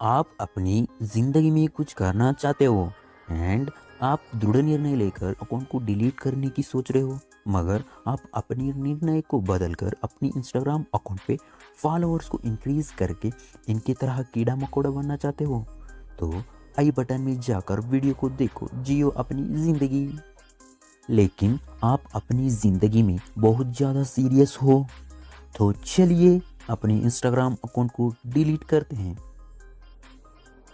आप अपनी ज़िंदगी में कुछ करना चाहते हो एंड आप दृढ़ निर्णय लेकर अकाउंट को डिलीट करने की सोच रहे हो, मगर आप अपने निर्णय को बदलकर अपनी इंस्टाग्राम अकाउंट पे फॉलोअर्स को इंक्रीज करके इनकी तरह कीड़ा मकोड़ा बनना चाहते हो तो आई बटन में जाकर वीडियो को देखो, जियो अपनी ज़िंदगी। लेकिन आप अपनी ज़िंदगी में बहुत ज़्यादा सीरियस हो तो चलिए अपने इंस्टाग्राम अकाउंट को डिलीट करते हैं।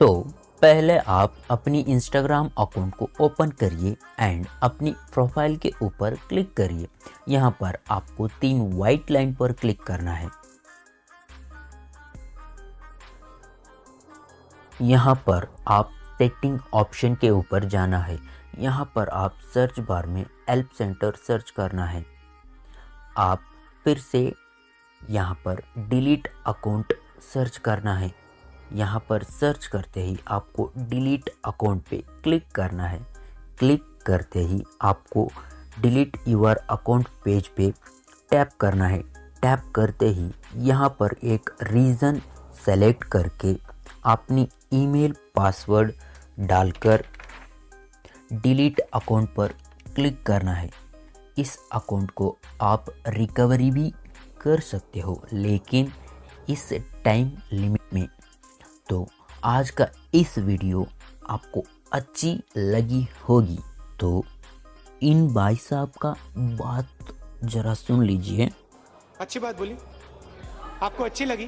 तो पहले आप अपनी इंस्टाग्राम अकाउंट को ओपन करिए एंड अपनी प्रोफ़ाइल के ऊपर क्लिक करिए। यहाँ पर आपको तीन वाइट लाइन पर क्लिक करना है। यहाँ पर आप सेटिंग ऑप्शन के ऊपर जाना है। यहाँ पर आप सर्च बार में हेल्प सेंटर सर्च करना है। आप फिर से यहाँ पर डिलीट अकाउंट सर्च करना है। यहाँ पर सर्च करते ही आपको डिलीट अकाउंट पे क्लिक करना है। क्लिक करते ही आपको डिलीट यूर अकाउंट पेज पे टैप करना है। टैप करते ही यहाँ पर एक रीज़न सेलेक्ट करके अपनी ईमेल पासवर्ड डालकर डिलीट अकाउंट पर क्लिक करना है। इस अकाउंट को आप रिकवरी भी कर सकते हो, लेकिन इस टाइम लिमिट में तो आज का इस वीडियो आपको अच्छी लगी होगी। तो इन भाई साहब का बात जरा सुन लीजिए। अच्छी बात बोली। आपको अच्छी लगी?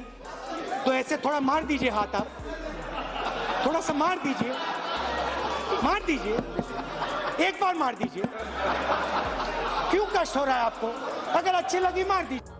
तो ऐसे थोड़ा मार दीजिए हाथ आप। थोड़ा सा मार दीजिए। मार दीजिए। एक बार मार दीजिए। क्यों कष्ट हो रहा है आपको? अगर अच्छी लगी, मार दीजिए।